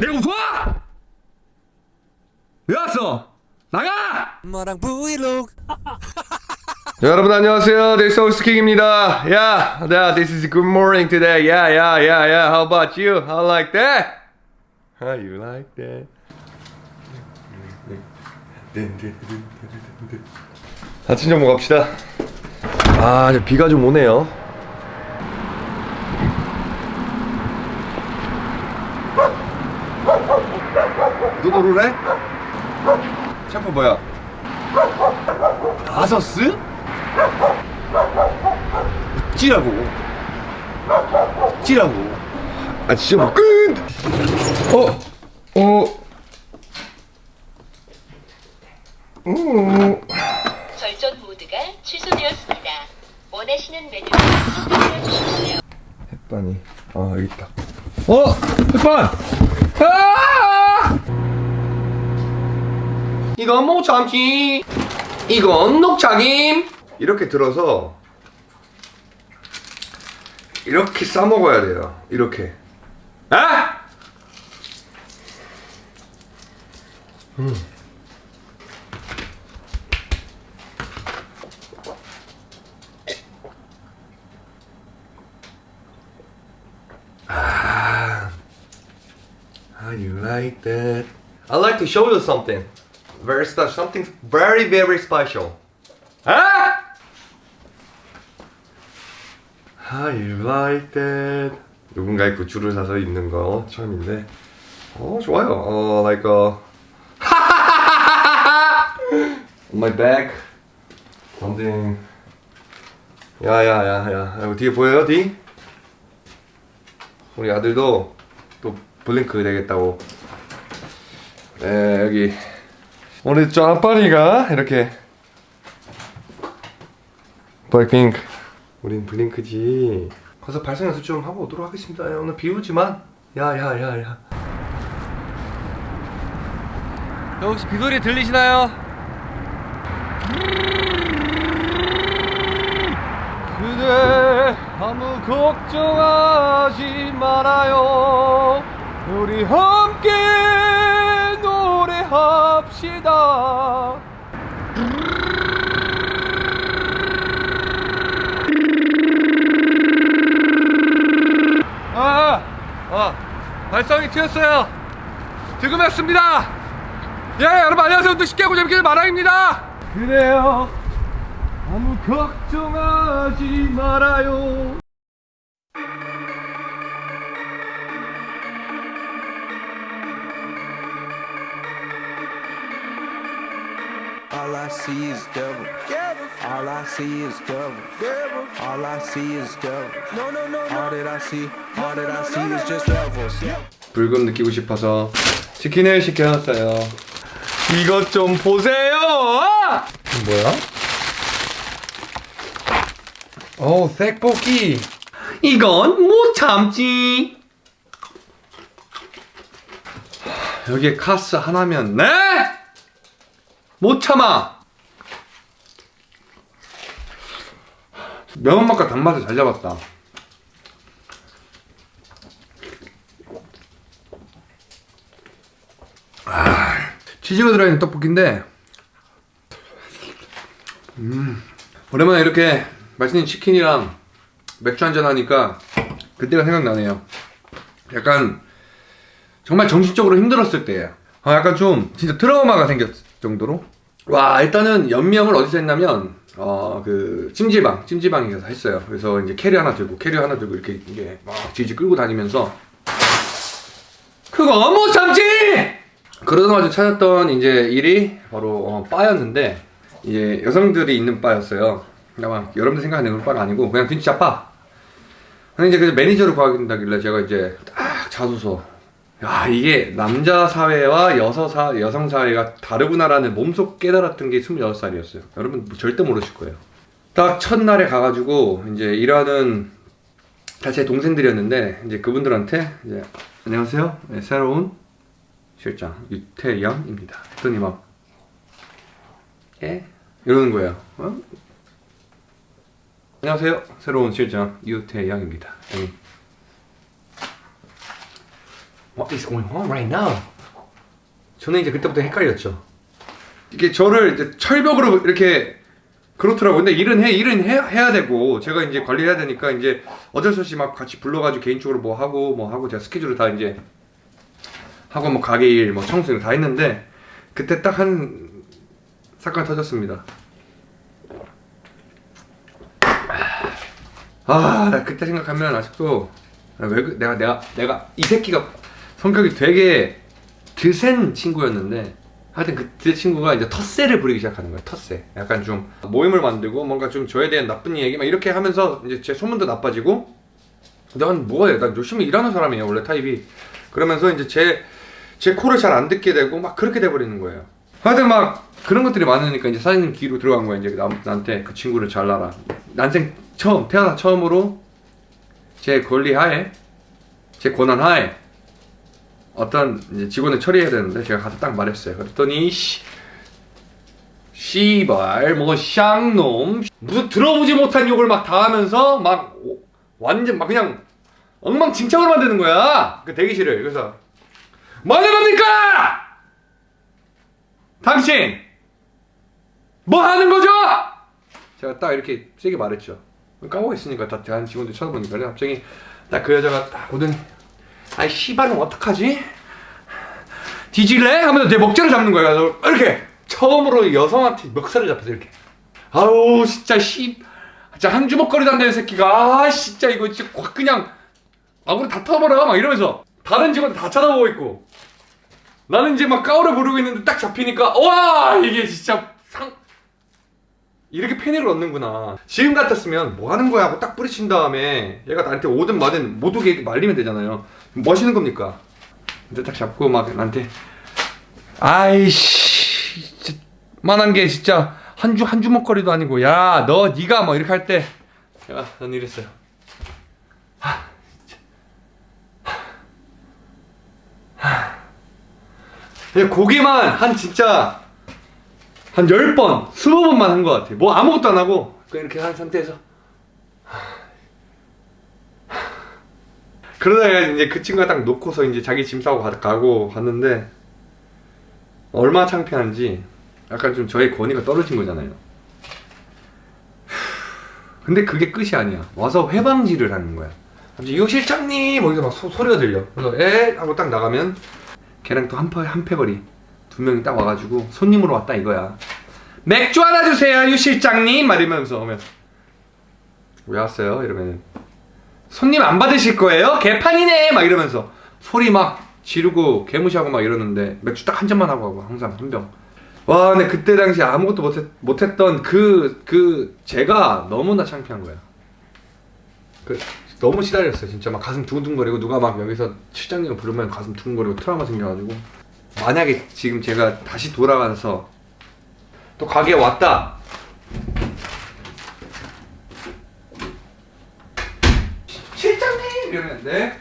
내가 웃어? 왜 왔어? 나가! 엄마랑 브이로그 자, 여러분 안녕하세요. This is King 입니다. Yeah, yeah, this is good morning today. Yeah, yeah, yeah, yeah. How about you? How like that? How you like that? 아침 좀 먹읍시다. 아, 이제 비가 좀 오네요. 너 노르래? 챔프 뭐야? 아서스? 찌라고 찌라고 아 진짜 뭐 끝! 어? 어? 어? 절전 모드가 취소되었습니다. 원하시는 메뉴를 선택해 주십시오. 햇반이 아 여기 있다 어! 햇반! 아! 이건 뭐 참치 이건 녹차김 이렇게 들어서 이렇게 싸 먹어야 돼요 이렇게 아! How you like that? I'd like to show you something. Very special. Something very, very special. Ah! How you like that? 누군가의 굿즈를 사서 입는 거 처음인데 어 좋아요 어 like a on my back something 야야야야 이거 뒤에 보여요 뒤? 우리 아들도 또 블링크 되겠다고 네 여기 우리 짜파리가 이렇게 블랙핑크 우린 블링크지. 가서 발성 연습 좀 하고 오도록 하겠습니다. 야, 오늘 비 오지만 야야야야 혹시 비소리 들리시나요? 그대 아무 걱정하지 말아요. 우리 함께 합시다 아, 아, 발성이 튀었어요. 득음했습니다. 예, 여러분 안녕하세요. 또 쉽게 하고 재밌게 마랑입니다. 그래요. 아무 걱정하지 말아요. All I see is devil. All I see is devil. All I see is devil. No, no, no, All that I see, all that I see is just devils. 불금 느끼고 싶어서 치킨을 시켜놨어요. 이것 좀 보세요. 뭐야? 어, 색볶이. 이건 못 참지. 여기에 카스 하나면 네? 못 참아. 매운맛과 단맛을 잘 잡았다. 치즈가 들어있는 떡볶이인데 음 오랜만에 이렇게 맛있는 치킨이랑 맥주 한잔 하니까 그때가 생각나네요 약간 정말 정신적으로 힘들었을 때예요 아, 약간 좀 진짜 트라우마가 생겼을 정도로 와 일단은 연명을 어디서 했냐면 어 그 찜질방 찜질방에 가서 했어요 그래서 이제 캐리 하나 들고 캐리 하나 들고 이렇게 이게 막 질질 끌고 다니면서 그거 못 참지! 그러다가 찾았던 이제 일이 바로 어, 바였는데 이제 여성들이 있는 바였어요. 아마 여러분들 생각하는 그런 바가 아니고 그냥 진짜 바. 근데 이제 그 매니저를 구하게 된다길래 제가 이제 딱 자소서. 야 이게 남자 사회와 여성 사 여성 사회가 다르구나라는 몸속 깨달았던 게 26살이었어요. 여러분 뭐 절대 모르실 거예요. 딱 첫날에 가가지고 이제 일하는 다제 동생들이었는데 이제 그분들한테 이제 안녕하세요. 네, 새로운 실장 유태영입니다. 했더니 막 예? 이러는 거예요. 어? 안녕하세요. 새로운 실장 유태영입니다. 네. What is going on right now? 저는 이제 그때부터 헷갈렸죠. 이게 저를 이제 철벽으로 이렇게 그렇더라고요. 근데 일은 해, 일은 해, 해야 되고 제가 이제 관리해야 되니까 이제 어쩔 수 없이 막 같이 불러가지고 개인적으로 뭐 하고 뭐 하고 제가 스케줄을 다 이제 하고 뭐 가게 일, 뭐 청소 이런 거다 했는데 그때 딱 한 사건이 터졌습니다. 아, 나 그때 생각하면 아직도 아, 왜 그- 내가 내가 내가 이 새끼가 성격이 되게 드센 친구였는데 하여튼 그때 친구가 이제 텃세를 부리기 시작하는 거예요. 텃세. 약간 좀 모임을 만들고 뭔가 좀 저에 대한 나쁜 얘기 막 이렇게 하면서 이제 제 소문도 나빠지고 난 뭐해? 난 열심히 일하는 사람이에요. 원래 타입이. 그러면서 이제 제 제 코를 잘 안 듣게 되고 막 그렇게 돼 버리는 거예요. 하여튼 막 그런 것들이 많으니까 이제 사장님 귀로 들어간 거야. 이제 나, 나한테 그 친구를 잘라라. 난생 처음 태어나 처음으로 제 권리 하에 제 권한 하에 어떤 직원을 처리해야 되는데 제가 가서 딱 말했어요. 그랬더니 씨 씨발 뭐 쌍놈 무슨 들어보지 못한 욕을 막 다 하면서 막 오- 완전 막 그냥 엉망진창으로 만드는 거야. 그 대기실을 그래서 뭐 하는 겁니까? 당신 뭐 하는 거죠? 제가 딱 이렇게 세게 말했죠. 까고 있으니까 다 대한 직원들 쳐다보니까 갑자기 딱 그 여자가 딱 오더니 아이 씨발은 어떡하지? 뒤질래? 하면서 내 목젖을 잡는 거야. 이렇게. 처음으로 여성한테 멱살을 잡혀서 이렇게. 아우 진짜 씨. 진짜 한 되는 새끼가. 아 진짜 이거 진짜 확 그냥 아무리 다 터버려. 막 이러면서 다른 직원들 다 쳐다보고 있고. 나는 이제 막 까오를 부르고 있는데 딱 잡히니까 와! 이게 진짜 상 이렇게 패닉을 얻는구나. 지금 같았으면 뭐 하는 거야 하고 딱 뿌리친 다음에 얘가 나한테 오든 마든 못 오게 말리면 되잖아요 뭐 하시는 겁니까 근데 딱 잡고 막 나한테 아이씨 만한 게 진짜 한 주 한 주먹거리도 아니고 야 너 네가 뭐 이렇게 할때 제가 난 이랬어요 하, 진짜. 하. 그냥 고개만 한 진짜 한 10번, 20번만 한 것 같아. 뭐 아무것도 안 하고 이렇게 한 상태에서 그러다가 이제 그 친구가 딱 놓고서 이제 자기 짐 싸고 가- 가고 갔는데 얼마나 창피한지 약간 좀 저의 권위가 떨어진 거잖아요. 근데 그게 끝이 아니야. 와서 회방질을 하는 거야. 갑자기 이거 실장님! 어디서 막 소, 소리가 들려. 그래서 에? 하고 딱 나가면 걔랑 또한 패, 한 패거리. 두 명이 딱 와가지고 손님으로 왔다 이거야. 맥주 하나 주세요, 유 실장님! 막 이러면서 오면 왜 왔어요? 이러면은 손님 안 받으실 거예요? 개판이네! 막 이러면서 소리 막 지르고 개무시하고 막 이러는데 맥주 딱 한 잔만 하고 하고 항상 한 병. 와, 근데 그때 당시 아무것도 못했, 못했던 그, 그, 제가 너무나 창피한 거야. 그, 너무 시달렸어요. 진짜 막 가슴 두근두근거리고 누가 막 여기서 실장님을 부르면 가슴 두근거리고 트라우마 생겨가지고. 만약에 지금 제가 다시 돌아가서 또 가게에 왔다. 이러면 네?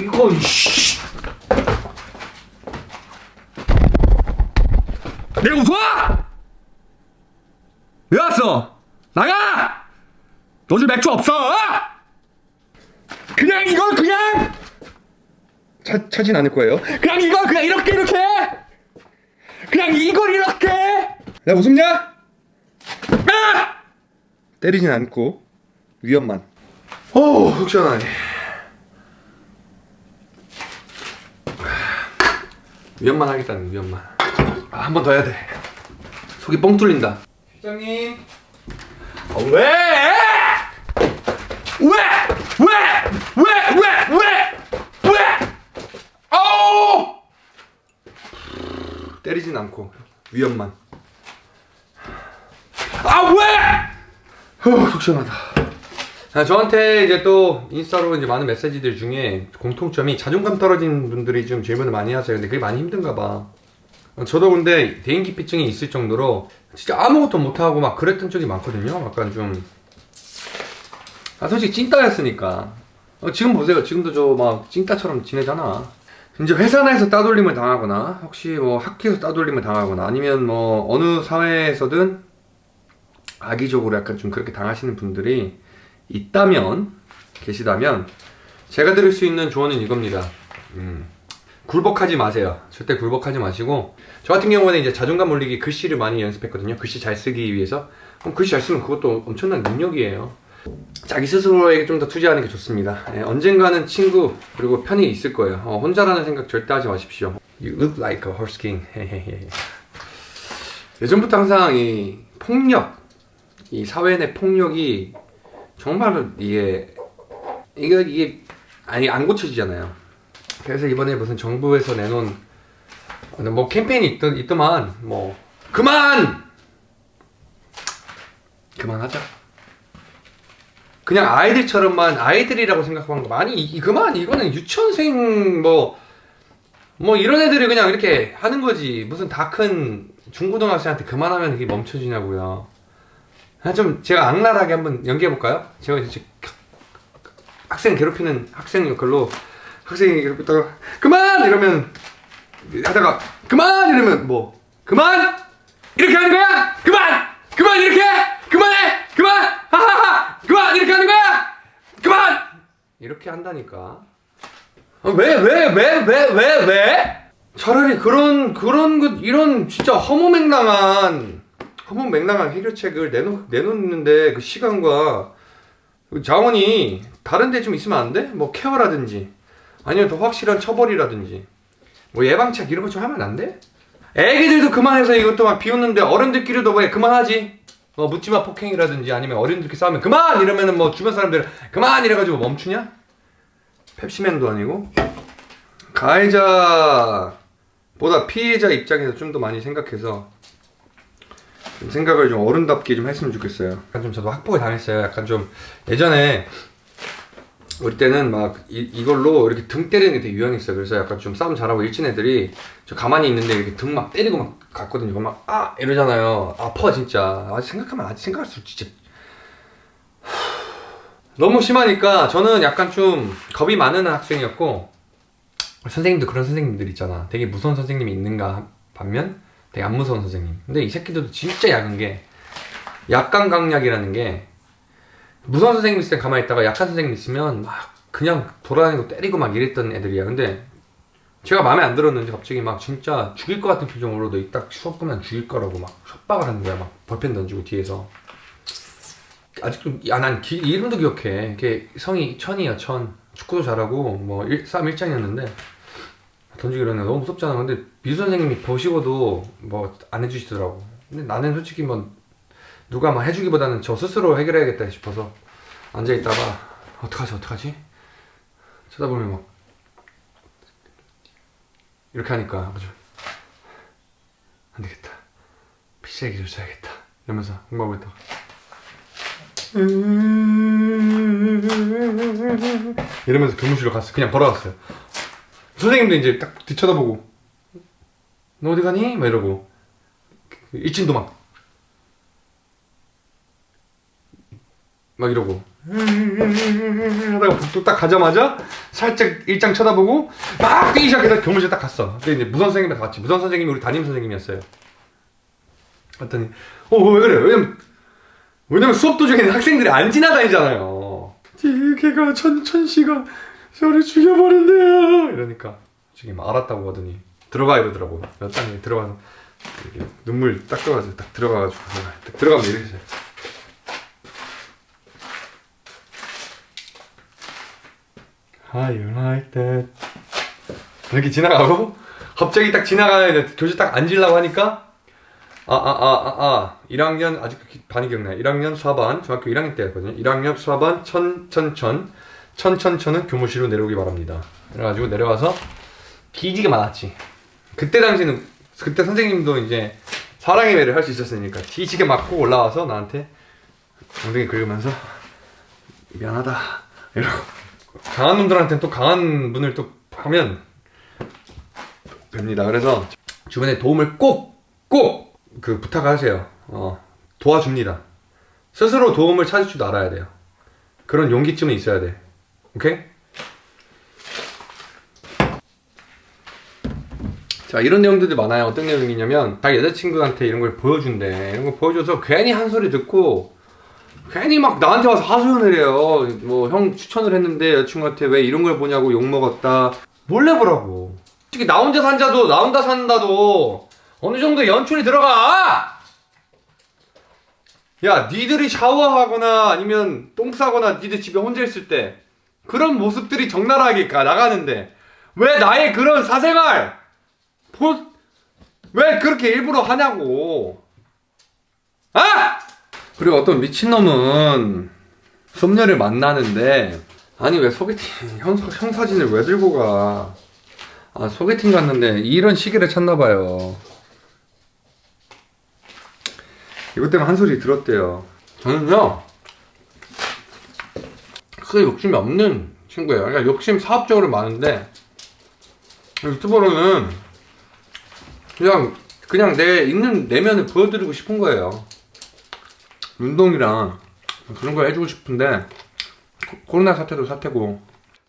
이건 씨. 내가 웃어? 왜 왔어? 나가! 너줄 맥주 없어? 그냥 이걸 그냥 차, 차진 않을 거예요. 그냥 이걸 그냥 이렇게 이렇게 그냥 이걸 이렇게 내가 웃음냐? 아! 때리진 않고 위험만. 오, 속 시원하네. 위험만 하겠다는 위험만. 아, 한 번 더 해야 돼. 속이 뻥 뚫린다. 실장님. 아, 왜? 왜? 왜? 왜? 왜? 왜? 왜? 아우! 때리진 않고 위험만. 아 왜? 후, 속 시원하다. 아, 저한테 이제 또 인스타로 이제 많은 메시지들 중에 공통점이 자존감 떨어진 분들이 좀 질문을 많이 하세요. 근데 그게 많이 힘든가 봐. 어, 저도 근데 대인기피증이 있을 정도로 진짜 아무것도 못하고 막 그랬던 적이 많거든요. 약간 좀. 아, 솔직히 찐따였으니까. 어, 지금 보세요. 지금도 저 막 찐따처럼 지내잖아. 이제 회사 내에서 따돌림을 당하거나, 혹시 뭐 학교에서 따돌림을 당하거나, 아니면 뭐 어느 사회에서든 악의적으로 약간 좀 그렇게 당하시는 분들이 있다면, 계시다면, 제가 드릴 수 있는 조언은 이겁니다. 음, 굴복하지 마세요. 절대 굴복하지 마시고 저 같은 경우는 이제 자존감 올리기 글씨를 많이 연습했거든요. 글씨 잘 쓰기 위해서. 그럼 글씨 잘 쓰면 그것도 엄청난 능력이에요. 자기 스스로에게 좀 더 투자하는 게 좋습니다. 예, 언젠가는 친구 그리고 편이 있을 거예요. 어, 혼자라는 생각 절대 하지 마십시오. You look like a horse king. 예전부터 항상 이 폭력, 이 사회 내 폭력이 정말 이게 이게 이게 아니 안 고쳐지잖아요. 그래서 이번에 무슨 정부에서 내놓은 뭐 캠페인이 있더, 있더만 뭐 그만 그만하자. 그냥 아이들처럼만 아이들이라고 생각하는 거 많이 이, 그만 이거는 유치원생 뭐뭐 이런 애들이 그냥 이렇게 하는 거지 무슨 다 큰 중고등학생한테 그만하면 이게 멈춰지냐고요. 아, 좀 제가 악랄하게 한번 연기해 볼까요? 제가 이제 학생 괴롭히는 학생 역할로 학생이 괴롭히다가 그만! 이러면 하다가 그만! 이러면 뭐? 그만! 이렇게 하는 거야? 그만! 그만! 이렇게! 그만해! 그만! 하하하! 그만! 이렇게 하는 거야? 그만! 이렇게 한다니까. 왜 왜 왜 왜 왜 왜? 차라리 그런 그런 것 이런 진짜 허무맹랑한 허무맹랑한 해결책을 내놓 내놓는데 그 시간과 그 자원이 다른 데 좀 있으면 안 돼? 뭐 케어라든지 아니면 더 확실한 처벌이라든지 뭐 예방책 이런 거 좀 하면 안 돼? 애기들도 그만해서 이것도 막 비웃는데 어른들끼리도 왜 그만하지? 뭐 묻지마 폭행이라든지 아니면 어른들끼리 싸우면 그만 이러면은 뭐 주변 사람들 그만 이래가지고 멈추냐? 펩시맨도 아니고 가해자보다 피해자 입장에서 좀 더 많이 생각해서 좀 생각을 좀 어른답게 좀 했으면 좋겠어요. 약간 좀 저도 학폭을 당했어요. 약간 좀 예전에 우리 때는 막 이, 이걸로 이렇게 등 때리는 게 되게 유행했어요. 그래서 약간 좀 싸움 잘하고 일진 애들이 저 가만히 있는데 이렇게 등 막 때리고 막 갔거든요. 막 아 이러잖아요. 아파 진짜. 아직 생각하면 아직 생각할수록 진짜 너무 심하니까 저는 약간 좀 겁이 많은 학생이었고 선생님도 그런 선생님들 있잖아. 되게 무서운 선생님이 있는가 반면 되게 안 무서운 선생님. 근데 이 새끼들도 진짜 약한 게 약간 강약이라는 게 무서운 선생님 있을 때 가만히 있다가 약한 선생님 있으면 막 그냥 돌아다니고 때리고 막 이랬던 애들이야. 근데 제가 마음에 안 들었는지 갑자기 막 진짜 죽일 것 같은 표정으로 너 이따 수업 보면 죽일 거라고 막 협박을 하는 거야. 막 볼펜 던지고 뒤에서. 아직도 야난 이름도 기억해. 걔 성이 천이야 천. 축구도 잘하고 뭐 일, 싸움 일장이었는데 던지기 이러네 너무 무섭잖아. 근데 미수 선생님이 보시고도 뭐 안 해주시더라고. 근데 나는 솔직히 뭐 누가 막 해주기보다는 저 스스로 해결해야겠다 싶어서 앉아 있다가 어떡하지 어떡하지? 쳐다보면 막 이렇게 하니까 아주 안 되겠다. 피자기 좀 줘야겠다. 이러면서 공부하고 있다가 이러면서 교무실로 갔어. 그냥 걸어갔어요. 선생님도 이제 딱 뒤쳐다보고 너 어디 가니? 막 이러고 그 일진도 막 막 이러고 하다가 또딱 가자마자 살짝 일장 쳐다보고 막 뛰기 시작해서 교무실 딱 갔어. 근데 이제 무선 선생님이랑 같이 무선 선생님이 우리 담임 선생님이었어요. 갔더니 어왜 그래? 왜냐면 왜냐면 수업 도중에 학생들이 안 지나다니잖아요. 걔가 천 천씨가 저를 죽여버린대요. 이러니까 지금 알았다고 하더니 들어가 이러더라고. 딱 들어가서 이렇게 눈물 딱 들어가서 딱 들어가가지고 딱 들어가면 이렇게 했어요. How you? 이렇게 지나가고 갑자기 딱 지나가야 교실 딱 앉으려고 하니까 아아 아 아 아 1학년 아직 반이 기억나요 1학년 수학반 중학교 1학년 때였거든요 1학년 수학반 천천천 천천천은 교무실로 내려오기 바랍니다 그래가지고 내려와서 기지가 많았지 그때 당시는 그때 선생님도 이제 사랑의 매를 할 수 있었으니까 뒤지게 맞고 올라와서 나한테 엉덩이 긁으면서 미안하다 이러고 강한 놈들한테는 또 강한 분을 또 하면 됩니다. 그래서 주변에 도움을 꼭, 꼭 그 부탁하세요. 어, 도와줍니다. 스스로 도움을 찾을 줄 알아야 돼요. 그런 용기쯤은 있어야 돼. 오케이? 자, 이런 내용들이 많아요. 어떤 내용이냐면, 자기 여자친구한테 이런 걸 보여준대. 이런 걸 보여줘서 괜히 한 소리 듣고, 괜히 막 나한테 와서 하소연을 해요. 뭐 형 추천을 했는데 여자친구한테 왜 이런 걸 보냐고 욕 먹었다. 몰래 보라고. 솔직히 나 혼자 산자도 나 혼자 산다도 어느 정도 연출이 들어가. 야, 니들이 샤워하거나 아니면 똥 싸거나 니들 집에 혼자 있을 때 그런 모습들이 적나라하게 가 나가는데 왜 나의 그런 사생활 보, 왜 그렇게 일부러 하냐고. 아! 그리고 어떤 미친놈은 썸녀를 만나는데 아니 왜 소개팅 형, 형 사진을 왜 들고 가? 아 소개팅 갔는데 이런 시기를 찾나봐요. 이것 때문에 한 소리 들었대요. 저는요 크게 욕심이 없는 친구예요. 그러니까 욕심 사업적으로 많은데 유튜버로는 그냥 그냥 내 있는 내면을 보여드리고 싶은 거예요. 운동이랑 그런 걸 해주고 싶은데 코- 코로나 사태도 사태고.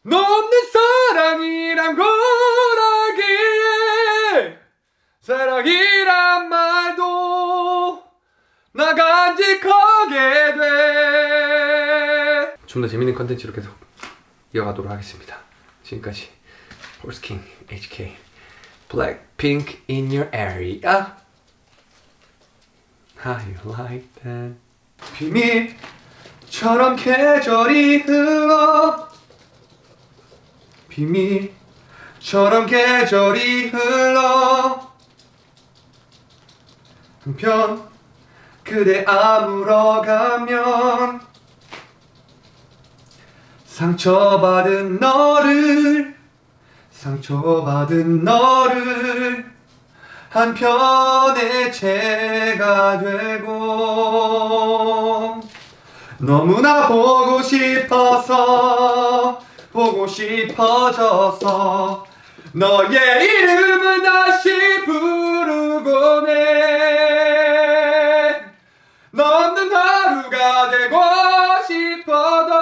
너 없는 사랑이란 걸 알기에 사랑이란 말도 나 간직하게 돼 좀 더 재밌는 컨텐츠로 계속 이어가도록 하겠습니다. 지금까지 폴스킹 HK Blackpink in your area. How you like that? 비밀처럼 계절이 흘러 비밀처럼 계절이 흘러. 한편 그대 아물어 가면 상처받은 너를 상처받은 너를 한편의 채가 되고 너무나 보고 싶어서 보고 싶어져서 너의 이름을 다시 부르곤 해 너없는 하루가 되고 싶어도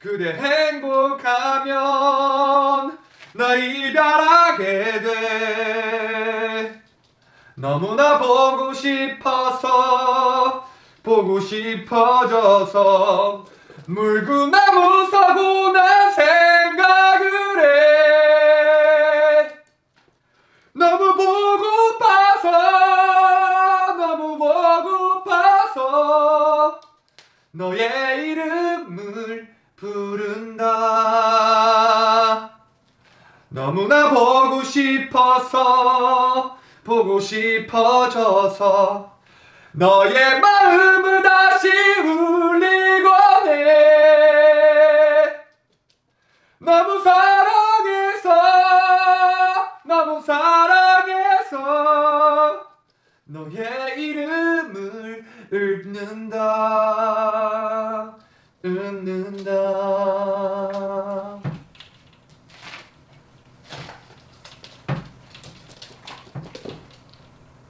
그대 행복하면 널 이별하게 돼. 너무나 보고 싶어서 보고 싶어져서 물구나 무 서고 난 생각을 해. 너무 보고파서 너무 보고파서 너의 이름을 부른다 너무나 보고 싶어서 보고 싶어져서 너의 마음을 다시 울리고 해. 너무 사랑해서 너무 사랑해서 너의 이름을 읊는다 읊는다.